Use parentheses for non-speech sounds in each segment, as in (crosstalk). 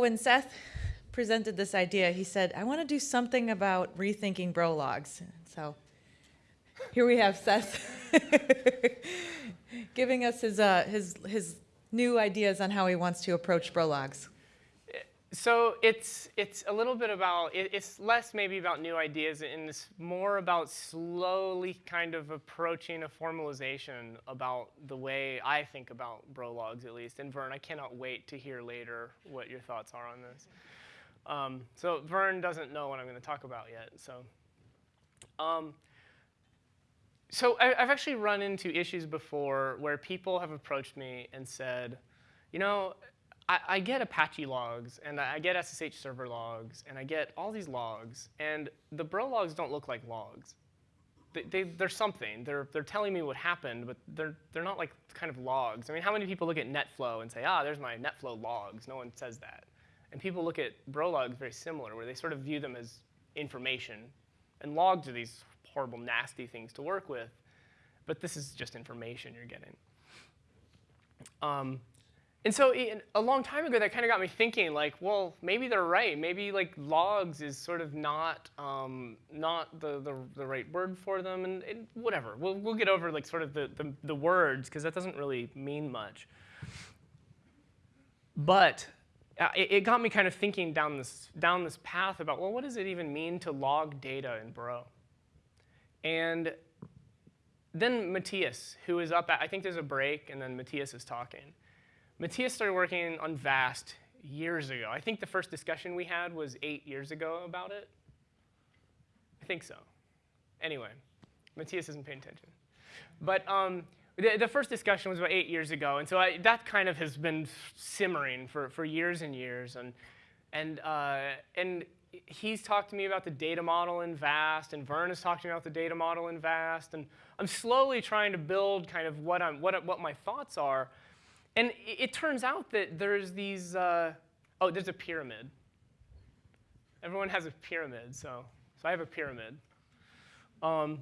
When Seth presented this idea, he said, I want to do something about rethinking bro logs. So here we have Seth (laughs) giving us his, uh, his, his new ideas on how he wants to approach bro logs. So it's, it's a little bit about, it, it's less maybe about new ideas and it's more about slowly kind of approaching a formalization about the way I think about bro logs at least. And Vern, I cannot wait to hear later what your thoughts are on this. Um, so Vern doesn't know what I'm going to talk about yet. So, um, so I, I've actually run into issues before where people have approached me and said, you know, I, I, get Apache logs, and I get SSH server logs, and I get all these logs, and the bro logs don't look like logs. They, they, they're something. They're, they're telling me what happened, but they're, they're not like kind of logs. I mean, how many people look at NetFlow and say, ah, there's my NetFlow logs? No one says that. And people look at bro logs very similar, where they sort of view them as information. And logs are these horrible, nasty things to work with. But this is just information you're getting. Um, and so a long time ago, that kind of got me thinking, like, well, maybe they're right. Maybe like logs is sort of not um, not the, the, the right word for them, and, and, whatever. We'll we'll get over like sort of the the, the words because that doesn't really mean much. But uh, it, it got me kind of thinking down this down this path about well, what does it even mean to log data in Bro? And then Matthias, who is up at, I think there's a break, and then Matthias is talking. Matthias started working on VAST years ago. I think the first discussion we had was eight years ago about it. I think so. Anyway, Matthias isn't paying attention. But um, the, the, first discussion was about eight years ago, and so I, that kind of has been simmering for, for years and years. And, and, uh, and he's talked to me about the data model in VAST, and Vern has talked to me about the data model in VAST, and I'm slowly trying to build kind of what, I'm, what, what my thoughts are. And it turns out that there's these, uh, oh, there's a pyramid. Everyone has a pyramid, so, so I have a pyramid. Um,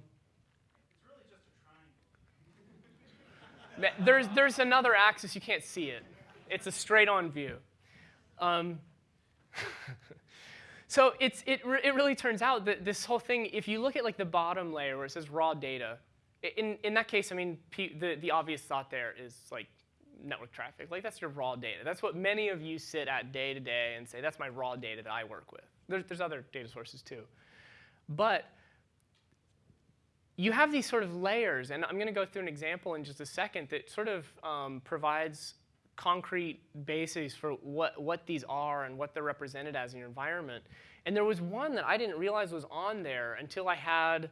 (laughs) there's, there's another axis, you can't see it. It's a straight on view. Um, (laughs) so it's, it, it really turns out that this whole thing, if you look at like the bottom layer where it says raw data, in, in that case, I mean, the, the obvious thought there is like network traffic. Like that's your raw data. That's what many of you sit at day to day and say, that's my raw data that I work with. There's, there's other data sources too. But you have these sort of layers, and I'm going to go through an example in just a second that sort of um, provides concrete bases for what, what these are and what they're represented as in your environment. And there was one that I didn't realize was on there until I had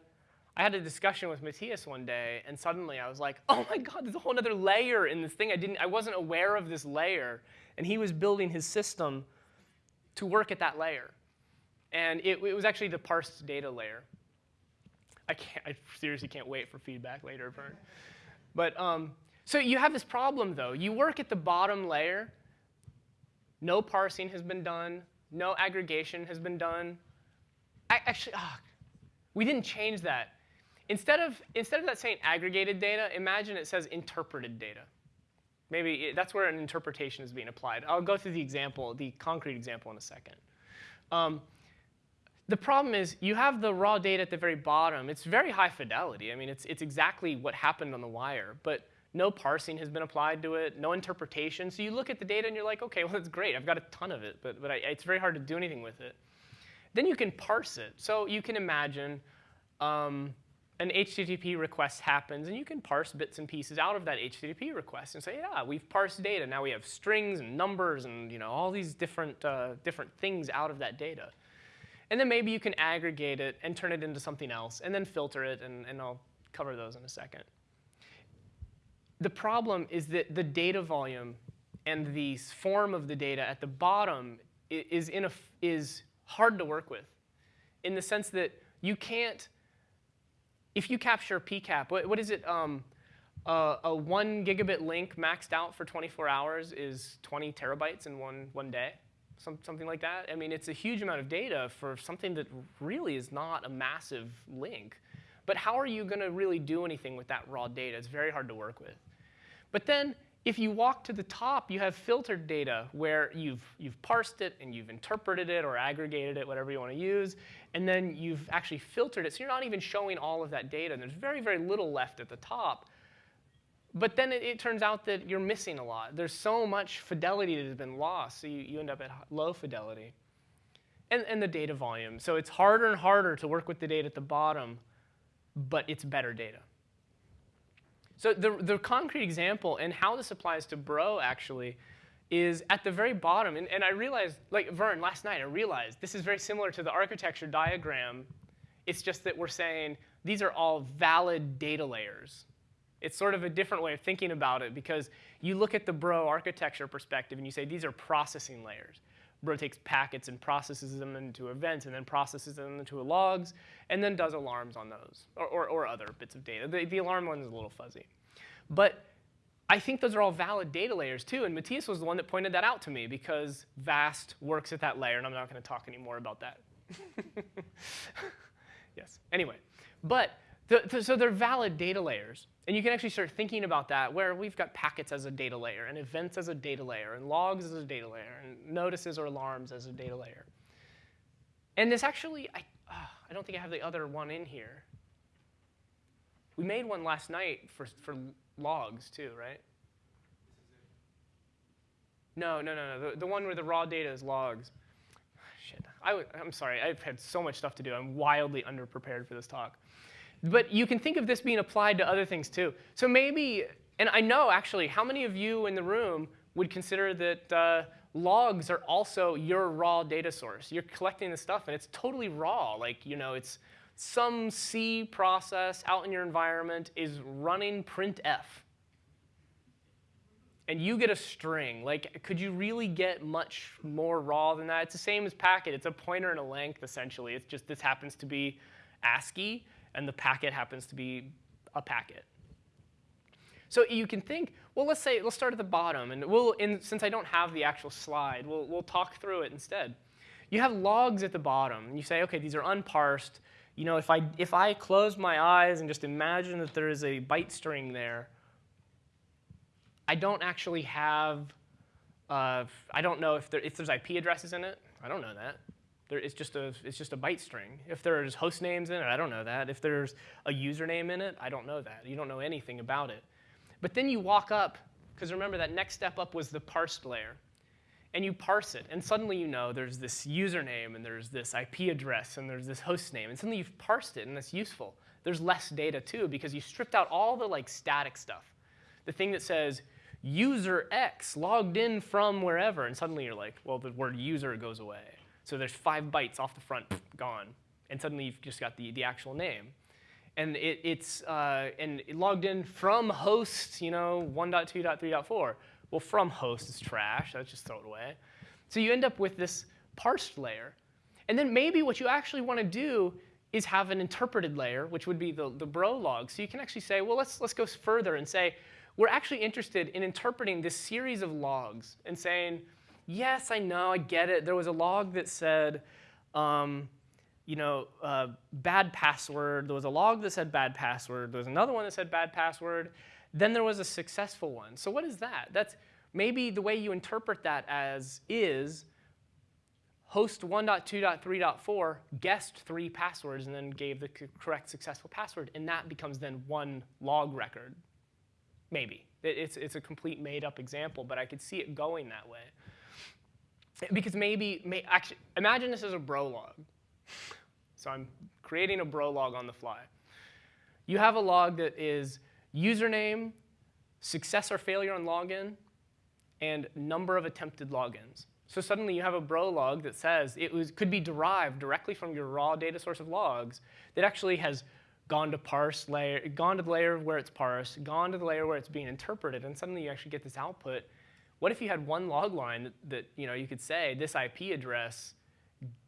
I had a discussion with Matthias one day, and suddenly I was like, (laughs) oh my God, there's a whole other layer in this thing. I, didn't, I wasn't aware of this layer. And he was building his system to work at that layer. And it, it was actually the parsed data layer. I, can't, I seriously can't wait for feedback later, Vern. But um, so you have this problem, though. You work at the bottom layer. No parsing has been done. No aggregation has been done. I, actually, oh, we didn't change that. Instead of, instead of that saying aggregated data, imagine it says interpreted data. Maybe it, that's where an interpretation is being applied. I'll go through the example, the concrete example in a second. Um, the problem is you have the raw data at the very bottom. It's very high fidelity. I mean, it's, it's exactly what happened on the wire. But no parsing has been applied to it, no interpretation. So you look at the data and you're like, OK, (laughs) well, that's great. I've got a ton of it. But, but I, it's very hard to do anything with it. Then you can parse it. So you can imagine um, an HTTP request happens, and you can parse bits and pieces out of that HTTP request and say, yeah, we've parsed data. Now we have strings and numbers and you know all these different, uh, different things out of that data. And then maybe you can aggregate it and turn it into something else, and then filter it, and, and I'll cover those in a second. The problem is that the data volume and the form of the data at the bottom is, in a, is hard to work with in the sense that you can't if you capture PCAP, what, what is it? Um, uh, a one gigabit link maxed out for 24 hours is 20 terabytes in one, one day, Some, something like that. I mean, it's a huge amount of data for something that really is not a massive link. But how are you going to really do anything with that raw data? It's very hard to work with. But then If you walk to the top, you have filtered data where you've, you've parsed it and you've interpreted it or aggregated it, whatever you want to use, and then you've actually filtered it. So you're not even showing all of that data. And there's very, very little left at the top. But then it, it, turns out that you're missing a lot. There's so much fidelity that has been lost, so you, you end up at low fidelity. And, and the data volume. So it's harder and harder to work with the data at the bottom, but it's better data. So the, the concrete example and how this applies to Bro actually is at the very bottom. And, and I realized, like Vern, last night I realized this is very similar to the architecture diagram. It's just that we're saying these are all valid data layers. It's sort of a different way of thinking about it because you look at the Bro architecture perspective and you say these are processing layers. Takes packets and processes them into events and then processes them into logs and then does alarms on those or, or, or other bits of data. The, the alarm one is a little fuzzy. But I think those are all valid data layers too, and Matthias was the one that pointed that out to me because VAST works at that layer, and I'm not going to talk anymore about that. (laughs) yes, anyway. But the, the, so they're valid data layers. And you can actually start thinking about that where we've got packets as a data layer, and events as a data layer, and logs as a data layer, and notices or alarms as a data layer. And this actually, I, uh, I don't think I have the other one in here. We made one last night for, for logs too, right? No, no, no, no. The, the one where the raw data is logs. (sighs) Shit. I'm sorry. I've had so much stuff to do. I'm wildly underprepared for this talk. But you can think of this being applied to other things too. So maybe, and I know actually, how many of you in the room would consider that uh, logs are also your raw data source? You're collecting the stuff and it's totally raw. Like, you know, it's some C process out in your environment is running printf. And you get a string. Like, could you really get much more raw than that? It's the same as packet. It's a pointer and a length, essentially. It's just this happens to be ASCII and the packet happens to be a packet. So you can think, well, let's say, let's start at the bottom, and we'll, in, since I don't have the actual slide, we'll, we'll talk through it instead. You have logs at the bottom, and you say, okay, these are unparsed. You know, if I, if I close my eyes and just imagine that there is a byte string there, I don't actually have, uh, I don't know if, there, if there's IP addresses in it. I don't know that. There, it's, just a, it's just a byte string. If there's host names in it, I don't know that. If there's a username in it, I don't know that. You don't know anything about it. But then you walk up, because remember that next step up was the parsed layer. And you parse it, and suddenly you know there's this username, and there's this IP address, and there's this host name. And suddenly you've parsed it, and that's useful. There's less data too, because you stripped out all the like static stuff. The thing that says user X logged in from wherever, and suddenly you're like, well, the word user goes away. So there's five bytes off the front, (sniffs) gone. And suddenly you've just got the, the actual name. And it, it's uh, and it logged in from host, you know, 1.2.3.4. Well, from host is trash. Let's just throw it away. So you end up with this parsed layer. And then maybe what you actually want to do is have an interpreted layer, which would be the, the bro log. So you can actually say, well, let's, let's go further and say, we're actually interested in interpreting this series of logs and saying, yes, I know, I get it. There was a log that said, um, you know, uh, bad password. There was a log that said bad password. There was another one that said bad password. Then there was a successful one. So what is that? That's maybe the way you interpret that as is host 1.2.3.4 guessed three passwords and then gave the correct successful password, and that becomes then one log record. Maybe. It's, it's a complete made up example, but I could see it going that way. Because maybe, may, actually, imagine this as a bro log. So I'm creating a bro log on the fly. You have a log that is username, success or failure on login, and number of attempted logins. So suddenly you have a bro log that says it was, could be derived directly from your raw data source of logs that actually has gone to parse layer, gone to the layer where it's parsed, gone to the layer where it's being interpreted, and suddenly you actually get this output what if you had one log line that, that, you know you could say this IP address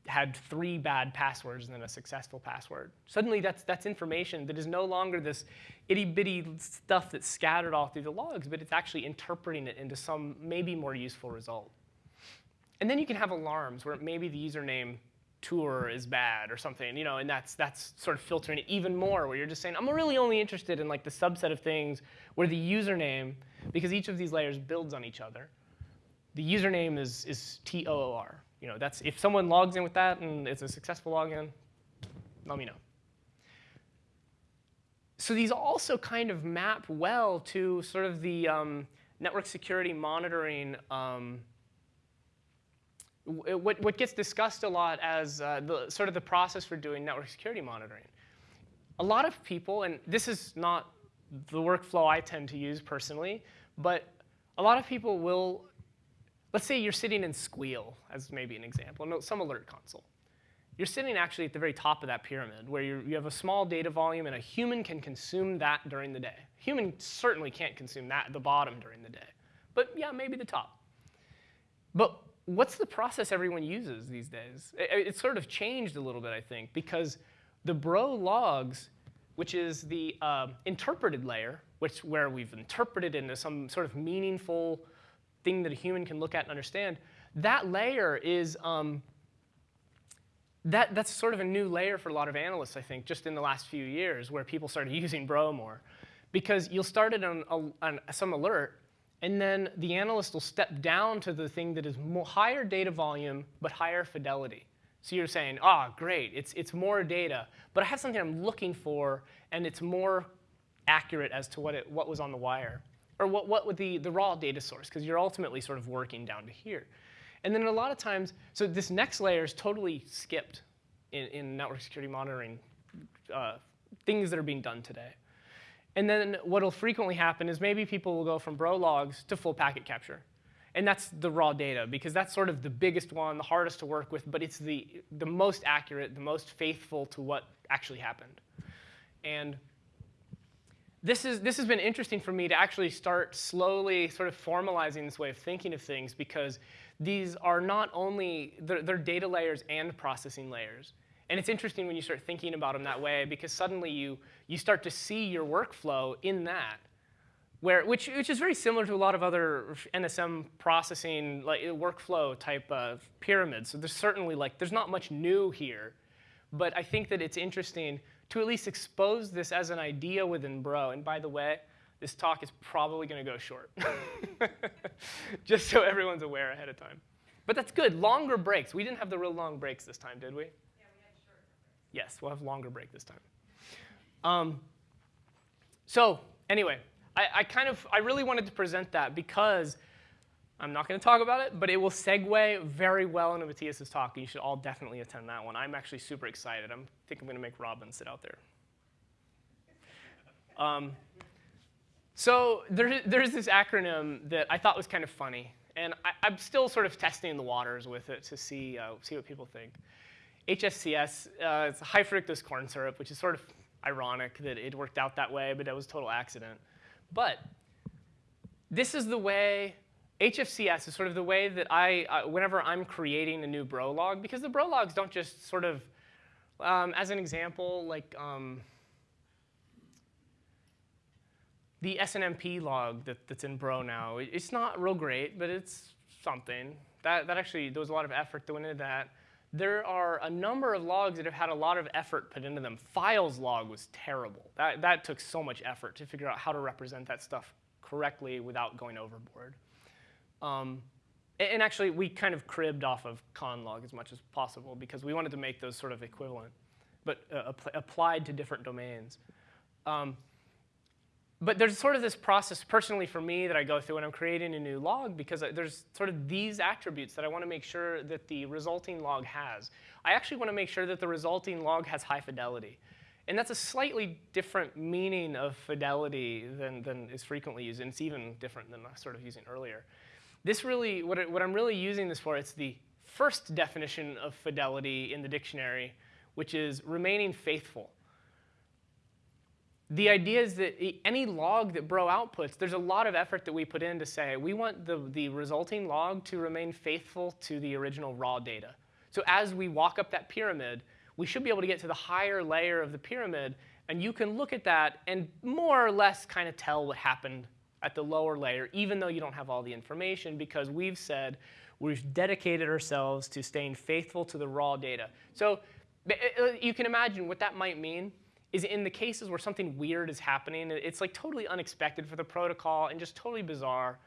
had three bad passwords and then a successful password? Suddenly, that's that's information that is no longer this itty bitty stuff that's scattered all through the logs, but it's actually interpreting it into some maybe more useful result. And then you can have alarms where maybe the username toor is bad or something, you know, and that's that's sort of filtering it even more, where you're just saying, I'm really only interested in like the subset of things where the username because each of these layers builds on each other. The username is, is T-O-O-R. You know, that's, if someone logs in with that and it's a successful login, let me know. So these also kind of map well to sort of the um, network security monitoring um, what, what gets discussed a lot as uh, the, sort of the process for doing network security monitoring. A lot of people, and this is not the workflow I tend to use personally, but a lot of people will, let's say you're sitting in Sguil, as maybe an example, some alert console. You're sitting actually at the very top of that pyramid where you have a small data volume and a human can consume that during the day. Human certainly can't consume that at the bottom during the day. But yeah, maybe the top. But what's the process everyone uses these days? It, it's sort of changed a little bit, I think, because the bro logs, which is the uh, interpreted layer, which where we've interpreted into some sort of meaningful thing that a human can look at and understand, that layer is um, that, that's sort of a new layer for a lot of analysts, I think, just in the last few years, where people started (laughs) using Bro more. Because you'll start it on, on some alert, and then the analyst will step down to the thing that is more, higher data volume, but higher fidelity. So you're saying, ah, oh, great, it's, it's more data, but I have something I'm looking for, and it's more accurate as to what, it, what was on the wire, or what, what would the, the raw data source, because you're ultimately sort of working down to here. And then a lot of times, so this next layer is totally skipped in, in network security monitoring uh, things that are being done today. And then what will frequently happen is maybe people will go from bro logs to full packet capture. And that's the raw data, because that's sort of the biggest one, the hardest to work with, but it's the, the most accurate, the most faithful to what actually happened. And this, is, this has been interesting for me to actually start slowly sort of formalizing this way of thinking of things, because these are not only, they're, they're data layers and processing layers. And it's interesting when you start thinking about them that way because suddenly you, you start to see your workflow in that, where, which, which is very similar to a lot of other NSM processing like, workflow type of pyramids. So there's certainly like, there's not much new here. But I think that it's interesting to at least expose this as an idea within Bro. And by the way, this talk is probably going to go short, (laughs) just so everyone's aware ahead of time. But that's good. Longer breaks. We didn't have the real long breaks this time, did we? Yeah, we had short. Yes, we'll have longer break this time. Um, so anyway, I, I kind of, I really wanted to present that because I'm not going to talk about it, but it will segue very well into Matthias's talk. You should all definitely attend that one. I'm actually super excited. I think I'm going to make Robin sit out there. Um, so there, there's this acronym that I thought was kind of funny, and I, am still sort of testing the waters with it to see, uh, see what people think. HFCS, uh, it's high fructose corn syrup, which is sort of ironic that it worked out that way, but it was total accident. But this is the way, HFCS is sort of the way that I, uh, whenever I'm creating a new bro log, because the bro logs don't just sort of, um, as an example, like, um, the SNMP log that, that's in Bro now, it's not real great, but it's something. That, that actually, there was a lot of effort that went into that. There are a number of logs that have had a lot of effort put into them. Files log was terrible. That, that took so much effort to figure out how to represent that stuff correctly without going overboard. Um, and actually, we kind of cribbed off of conlog as much as possible because we wanted to make those sort of equivalent, but uh, applied to different domains. Um, but there's sort of this process personally for me that I go through when I'm creating a new log because there's sort of these attributes that I want to make sure that the resulting log has. I actually want to make sure that the resulting log has high fidelity. And that's a slightly different meaning of fidelity than, than is frequently used, and it's even different than I was sort of using earlier. This really, what, it, what I'm really using this for, it's the first definition of fidelity in the dictionary, which is remaining faithful the idea is that any log that Bro outputs, there's a lot of effort that we put in to say, we want the, the resulting log to remain faithful to the original raw data. So as we walk up that pyramid, we should be able to get to the higher layer of the pyramid, and you can look at that and more or less kind of tell what happened at the lower layer, even though you don't have all the information, because we've said we've dedicated ourselves to staying faithful to the raw data. So uh, you can imagine what that might mean is in the cases where something weird is happening, it's like totally unexpected for the protocol and just totally bizarre.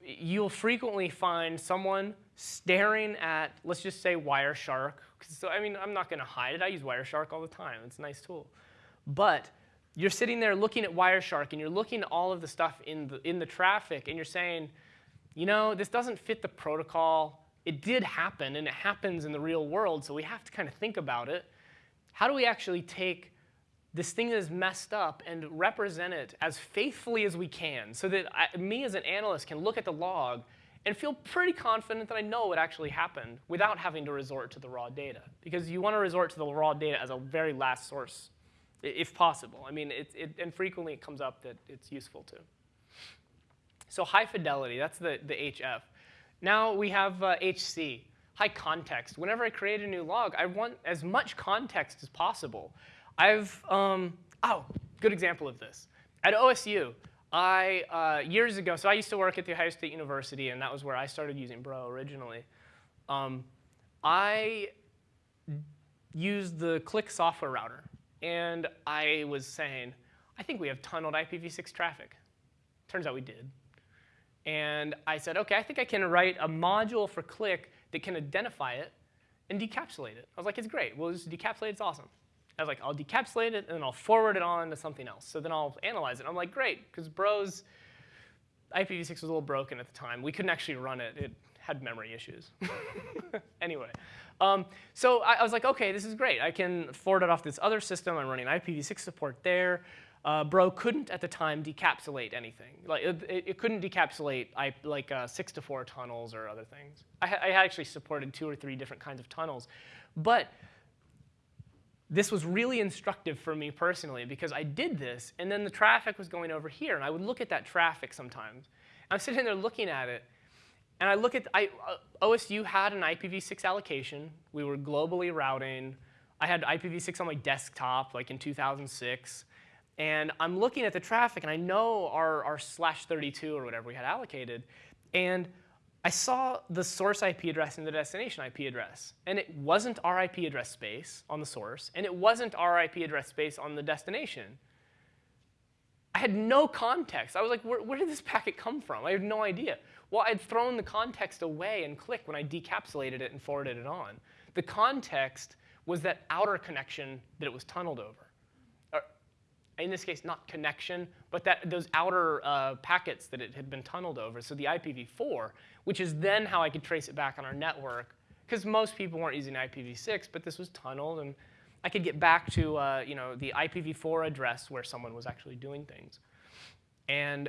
You'll frequently find someone staring at, let's just say Wireshark. So, I mean, I'm not going to hide it. I use Wireshark all the time. It's a nice tool. But you're sitting there looking at Wireshark and you're looking at all of the stuff in the, in the traffic and you're saying, you know, this doesn't fit the protocol. It did happen and it happens in the real world, so we have to kind of think about it. How do we actually take this thing that is messed up and represent it as faithfully as we can so that I, me as an analyst can look at the log and feel pretty confident that I know what actually happened without having to resort to the raw data. Because you want to resort to the raw data as a very last source, if possible. I mean, it, it, and frequently it comes up that it's useful to. So high fidelity, that's the, the HF. Now we have uh, HC, high context. Whenever I create a new log, I want as much context as possible. I've, um, oh, good example of this. At OSU, I, uh, years ago, so I used to work at The Ohio State University, and that was where I started using Bro originally. Um, I used the Click software router, and I was saying, I think we have tunneled IPv6 traffic. Turns out we did. And I said, OK, I think I can write a module for Click that can identify it and decapsulate it. I was like, it's great. We'll just decapsulate It's awesome. I was like, I'll decapsulate it, and then I'll forward it on to something else. So then I'll analyze it. I'm like, great, because Bro's IPv6 was a little broken at the time. We couldn't actually run it. It had memory issues. (laughs) anyway, um, so I, I, was like, OK, this is great. I can forward it off this other system. I'm running IPv6 support there. Uh, Bro couldn't at the time decapsulate anything. Like it, it couldn't decapsulate I, like uh, six to four tunnels or other things. I, I actually supported two or three different kinds of tunnels, but this was really instructive for me personally because I did this, and then the traffic was going over here, and I would look at that traffic sometimes. I'm sitting there looking at it, and I look at I, uh, OSU had an IPv6 allocation. We were globally routing. I had IPv6 on my desktop, like in 2006. And I'm looking at the traffic, and I know our, our slash 32 or whatever we had allocated. And I saw the source IP address and the destination IP address. And it wasn't our IP address space on the source, and it wasn't our IP address space on the destination. I had no context. I was like, where, where, did this packet come from? I had no idea. Well, I'd thrown the context away in Click when I decapsulated it and forwarded it on. The context was that outer connection that it was tunneled over in this case, not connection, but that those outer uh, packets that it had been tunneled over, so the IPv4, which is then how I could trace it back on our network, because most people weren't using IPv6, but this was tunneled, and I could get back to uh, you know, the IPv4 address where someone was actually doing things. And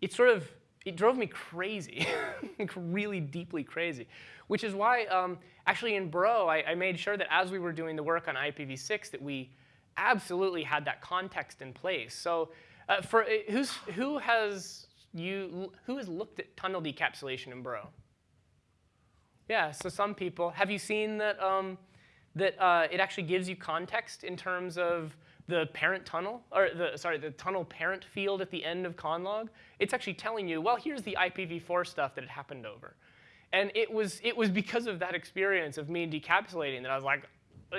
it sort of, it drove me crazy, (laughs) really deeply crazy, which is why um, actually in Bro, I, I made sure that as we were doing the work on IPv6 that we absolutely had that context in place. So uh, for uh, who's, who has you who has looked at tunnel decapsulation in Bro? Yeah, so some people. Have you seen that um, that uh, it actually gives you context in terms of the parent tunnel, or the sorry, the tunnel parent field at the end of conlog? It's actually telling you, well, here's the IPv4 stuff that it happened over. And it was, it was because of that experience of me decapsulating that I was like,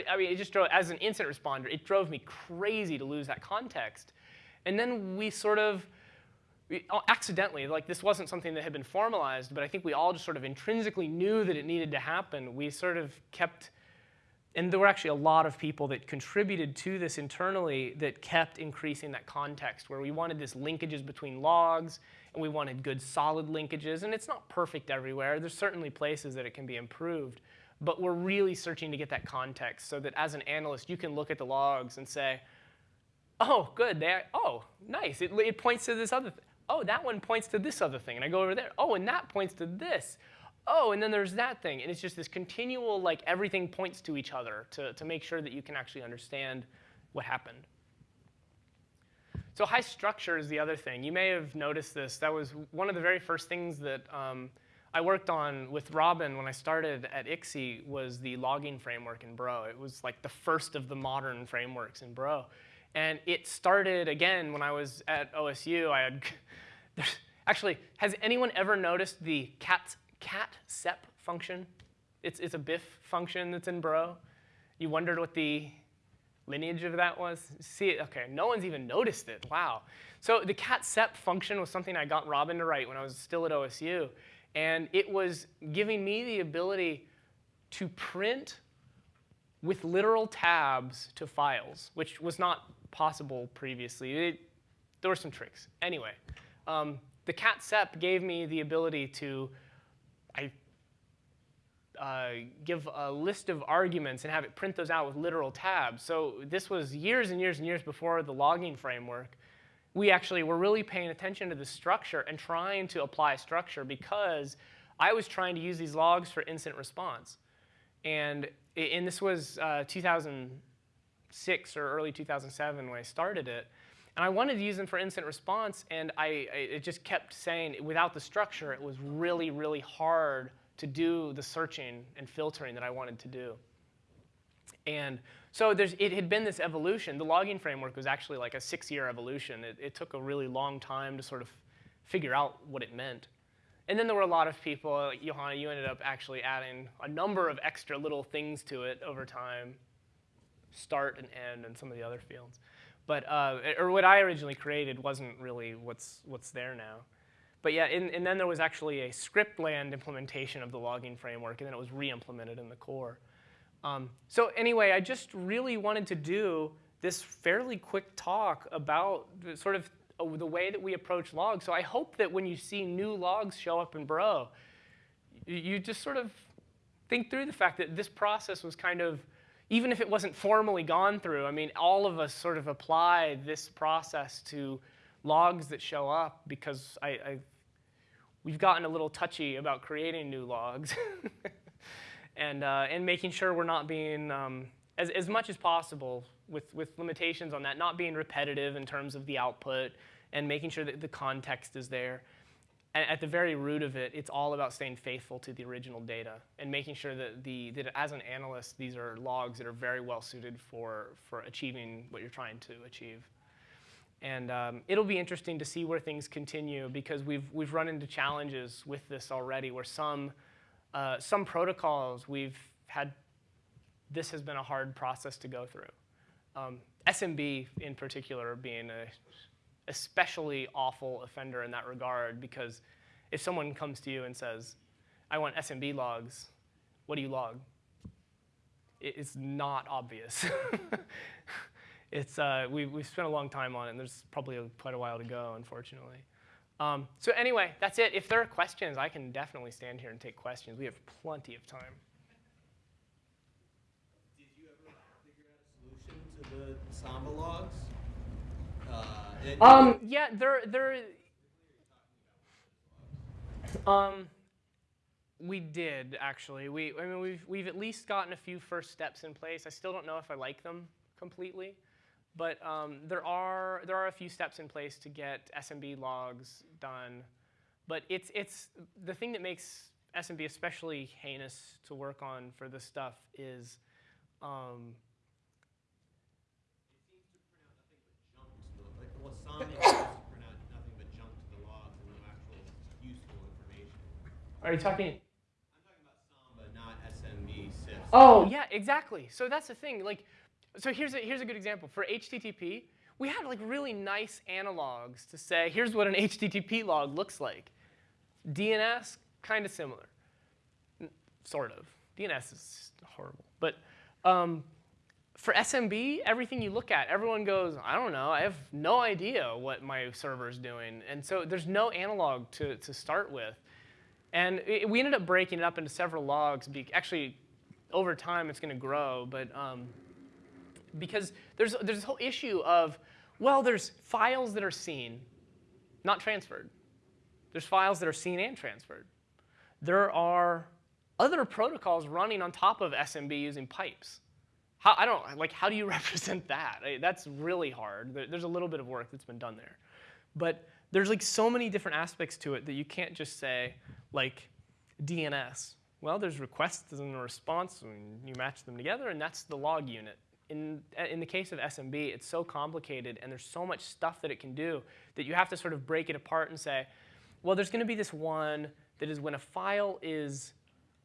I mean, it just drove, as an incident responder, it drove me crazy to lose that context. And then we sort of, we, uh, accidentally, like this wasn't something that had been formalized, but I think we all just sort of intrinsically knew that it needed to happen. We sort of kept, and there were actually a lot of people that contributed to this internally that kept increasing that context, where we wanted this linkages between logs, and we wanted good solid linkages. And it's not perfect everywhere. There's certainly places that it can be improved. But we're really searching to get that context so that as an analyst, you can look at the logs and say, oh, good, they, oh, nice, it, it points to this other thing. Oh, that one points to this other thing, and I go over there. Oh, and that points to this. Oh, and then there's that thing. And it's just this continual, like, everything points to each other to, to make sure that you can actually understand what happened. So high structure is the other thing. You may have noticed this. That was one of the very first things that um, I worked on with Robin when I started at ICSI was the logging framework in Bro. It was like the first of the modern frameworks in Bro. And it started again when I was at OSU. I had (laughs) actually, has anyone ever noticed the cat cat sep function? It's, it's a BIF function that's in Bro. You wondered what the lineage of that was? See it? Okay, no one's even noticed it. Wow. So the cat sep function was something I got Robin to write when I was still at OSU. And it was giving me the ability to print with literal tabs to files, which was not possible previously. It, there were some tricks. Anyway, um, the cat sep gave me the ability to I uh, give a list of arguments and have it print those out with literal tabs. So this was years and years and years before the logging framework. We actually were really paying attention to the structure and trying to apply structure because I was trying to use these logs for instant response. And, and this was uh, 2006 or early 2007 when I started it. And I wanted to use them for instant response, and I, I, it just kept saying without the structure, it was really, really hard to do the searching and filtering that I wanted to do. And so it had been this evolution. The logging framework was actually like a six-year evolution. It, it, took a really long time to sort of figure out what it meant. And then there were a lot of people, like Johanna, you ended up actually adding a number of extra little things to it over time, start and end and some of the other fields. But, uh, or what I originally created wasn't really what's, what's there now. But yeah, and, and then there was actually a script land implementation of the logging framework, and then it was re-implemented in the core. Um, so anyway, I just really wanted to do this fairly quick talk about sort of uh, the way that we approach logs. So I hope that when you see new logs show up in Bro, you just sort of think through the fact that this process was kind of even if it wasn't formally gone through, I mean, all of us sort of apply this process to logs that show up because I, I we've gotten a little touchy about creating new logs (laughs) and, uh, and making sure we're not being, um, as, as much as possible with, with limitations on that, not being repetitive in terms of the output and making sure that the context is there at the very root of it, it's all about staying faithful to the original data and making sure that, the, that as an analyst, these are logs that are very well suited for, for achieving what you're trying to achieve. And um, it'll be interesting to see where things continue because we've, we've run into challenges with this already where some, uh, some protocols we've had, this has been a hard process to go through. Um, SMB in particular being a especially awful offender in that regard because if someone comes to you and says, I want SMB logs, what do you log? It's not obvious. (laughs) it's, uh, we, we've spent a long time on it, and there's probably a, quite a while to go, unfortunately. Um, so anyway, that's it. If there are questions, I can definitely stand here and take questions. We have plenty of time. Did you ever figure out a solution to the Samba logs? Uh, um, yeah, there, there. Um, we did actually. We, I mean, we've we've at least gotten a few first steps in place. I still don't know if I like them completely, but um, there are there are a few steps in place to get SMB logs done. But it's it's the thing that makes SMB especially heinous to work on for this stuff is um, Wasami seems to print out nothing but junk to the logs and useful information. Are you talking? I'm talking about Samba, not SMB CIFS. Oh, yeah, exactly. So that's the thing. Like, so here's a, here's a good example. For HTTP, we had like really nice analogs to say, here's what an HTTP log looks like. DNS, kind of similar. Sort of. DNS is horrible. But um, for SMB, everything you look at, everyone goes, I don't know, I have no idea what my server is doing. And so there's no analog to, to start with. And it, we ended up breaking it up into several logs. Actually, over time, it's going to grow. But um, because there's, there's this whole issue of, well, there's files that are seen, not transferred. There's files that are seen and transferred. There are other protocols running on top of SMB using pipes. How, I don't, like, how do you (laughs) represent that? That's really hard. There's a little bit of work that's been done there. But there's like so many different aspects to it that you can't just say, like, DNS. Well, there's requests and a response, and you match them together, and that's the log unit. In, in the case of SMB, it's so complicated, and there's so much stuff that it can do that you have to sort of break it apart and say, well, there's going to be this one that is when a file is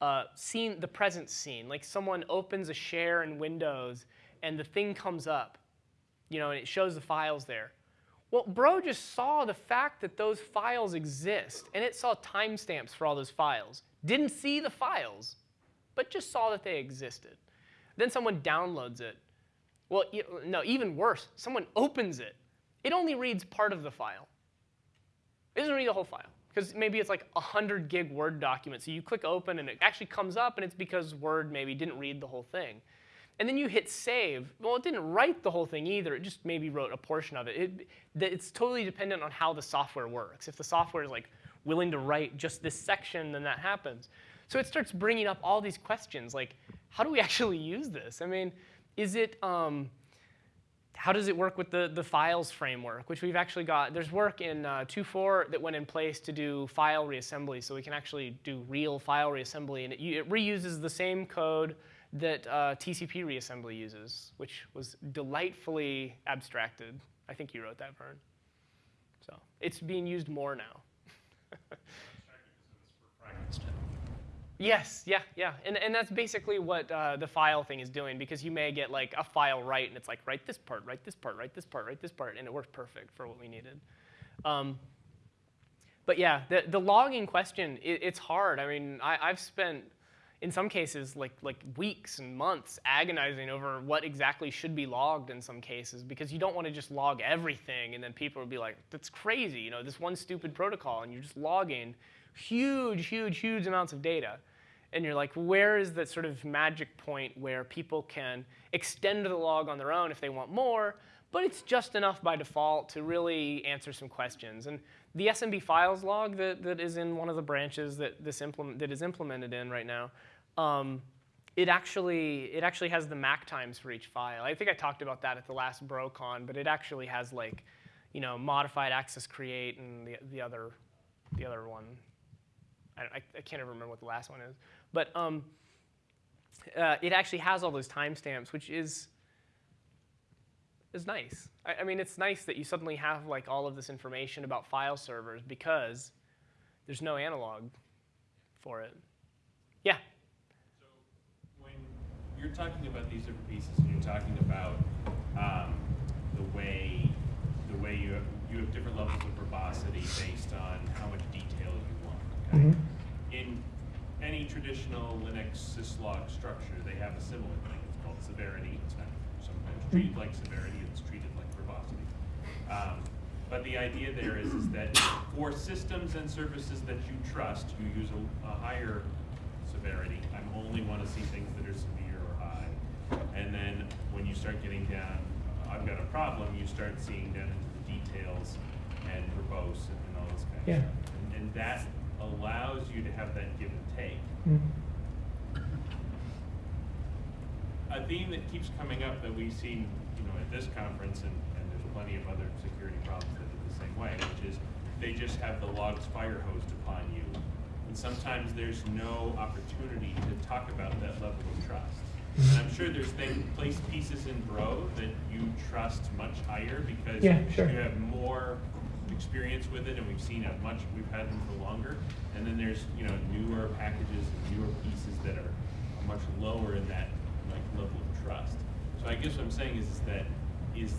uh, seen, the present scene. Like someone opens a share in Windows and the thing comes up, you know, and it shows the files there. Well, Bro just saw the fact that those files exist, and it saw timestamps for all those files. Didn't see the files, but just saw that they existed. Then someone downloads it. Well, no, even worse, someone opens it. It only reads part of the file. It doesn't read the whole file because maybe it's like a 100 gig Word document. So you click open and it actually comes up, and it's because Word maybe didn't read the whole thing. And then you hit save. Well, it didn't write the whole thing either. It just maybe wrote a portion of it. it it's totally dependent on how the software works. If the software is like willing to write just this section, then that happens. So it starts bringing up all these questions like, how do we (laughs) actually use this? I mean, is it, um, how does it work with the, the files framework, which we've actually got, there's work in uh, 2.4 that went in place to do file reassembly, so we can actually do real file reassembly, and it, it reuses the same code that uh, TCP reassembly uses, which was delightfully abstracted. I think you wrote that, Vern. So it's being used more now. (laughs) Yes, yeah, yeah. And, and that's basically what uh, the file thing is doing because you may get like a file right and it's like, write this part, write this part, write this part, write this part, and it worked perfect for what we needed. Um, but yeah, the, the logging question, it, it's hard. I mean, I, I've spent, in some cases, like, like weeks and months agonizing over what exactly should be logged in some cases because you don't want to just log everything and then people will be like, that's crazy, you know, this one stupid protocol and you're just logging huge, huge, huge amounts of data and you're like, where is the sort of magic point where people can extend the log on their own if they want more, but it's just enough by default to really answer some questions. And the SMB files log that, that is in one of the branches that this implement, that is implemented in right now, um, it actually it actually has the MAC times for each file. I think I talked about that at the last BroCon, but it actually has like, you know, modified access create and the, the other the other one. I, I can't even remember what the last one is. But um, uh, it actually has all those timestamps, which is is nice. I, I, mean, it's nice that you suddenly have like all of this information about file servers because there's no analog for it. Yeah. So when you're talking about these different pieces, and you're talking about um, the way the way you have you have different levels of verbosity based on how much detail you want. Okay? Mhm. In any traditional Linux syslog structure, they have a similar thing. It's called severity. It's not sometimes treated like severity. It's treated like verbosity. Um, but the idea there is, is that for systems and services that you trust, you use a, a higher severity. I only want to see things that are severe or high. And then when you start getting down, I've got a problem, you start seeing down into the details and verbose and, and all this kind of Yeah. stuff. And, and that allows you to have that give and take. Mm. A theme that keeps coming up that we've seen, you know, at this conference, and, and there's plenty of other security problems that are the same way, which is they just have the logs fire hosed upon you. And sometimes there's no opportunity to talk about that level of trust. And I'm sure there's things, place pieces in Bro that you trust much higher because Yeah, sure. you have more experience with it and we've seen it much, we've had them for longer. And then there's, you know, newer packages and newer pieces that are, much lower in that like level of trust. So I guess what I'm saying is, is that is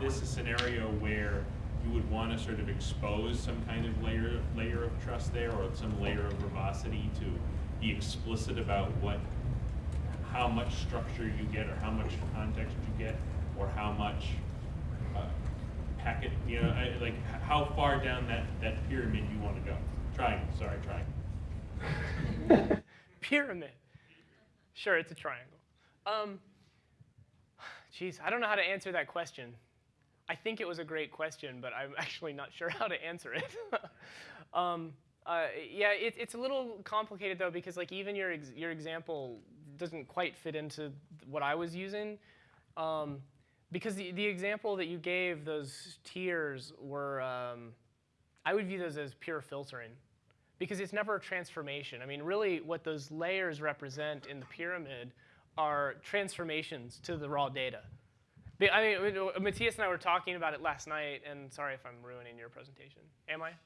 this a scenario where you would want to sort of expose some kind of layer layer of trust there or some layer of verbosity to be explicit about what how much structure you get or how much context you get or how much packet you know I, like how far down that that pyramid you want to go triangle sorry triangle (laughs) Pyramid. Sure, it's a triangle. Um, geez, I don't know how to answer that question. I think it was a great question, but I'm (laughs) actually not sure how to answer it. (laughs) um, uh, yeah, it, it's a little complicated though because like even your ex- your example doesn't quite fit into what I was using. Um, because the, the example that you gave, those tiers were, um, I would view those as pure filtering because it's never a transformation. I mean, really, what those layers represent in the pyramid are transformations to the raw data. But, I mean, Matthias and I were talking about it last night, and sorry if I'm ruining your presentation. Am I? (laughs)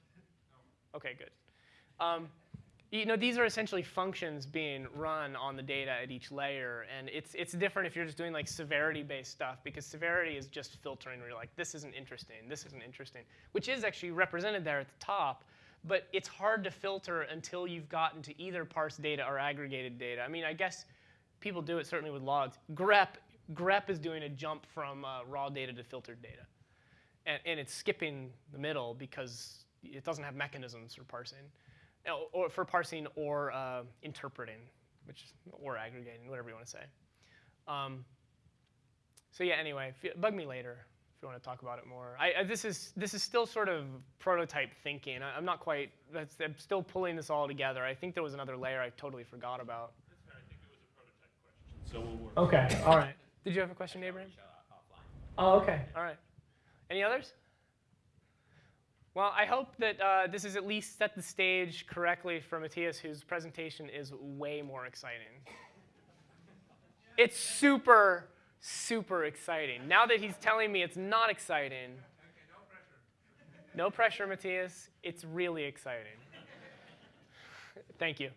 No. Okay, good. Um, you know, these are essentially functions being run on the data at each layer, and it's it's different if you're just doing like severity-based stuff because severity is just filtering where you're like, this isn't interesting, this isn't interesting, which is actually represented there at the top, but it's hard to filter until you've gotten to either parse data or aggregated data. I mean, I guess people do it certainly with logs. grep grep is doing a jump from uh, raw data to filtered data, and, and it's skipping the middle because it doesn't have mechanisms for parsing or for parsing or uh, interpreting, which or aggregating, whatever you want to say. Um, so yeah, anyway, bug me later if you want to talk about it more. I, I, this is this is still sort of prototype thinking. I, am not quite. That's, I'm still pulling this all together. I think there was another layer I totally forgot about. That's fair. I think it was a prototype question, so we'll work. Okay. All right. Did you have a question, Abraham? Oh, okay. All right. Any others? Well, I hope that uh, this has at least set the stage correctly for Matthias, whose presentation is way more exciting. It's super, super exciting. Now that he's telling me it's not exciting, no pressure, Matthias. It's really exciting. Thank you.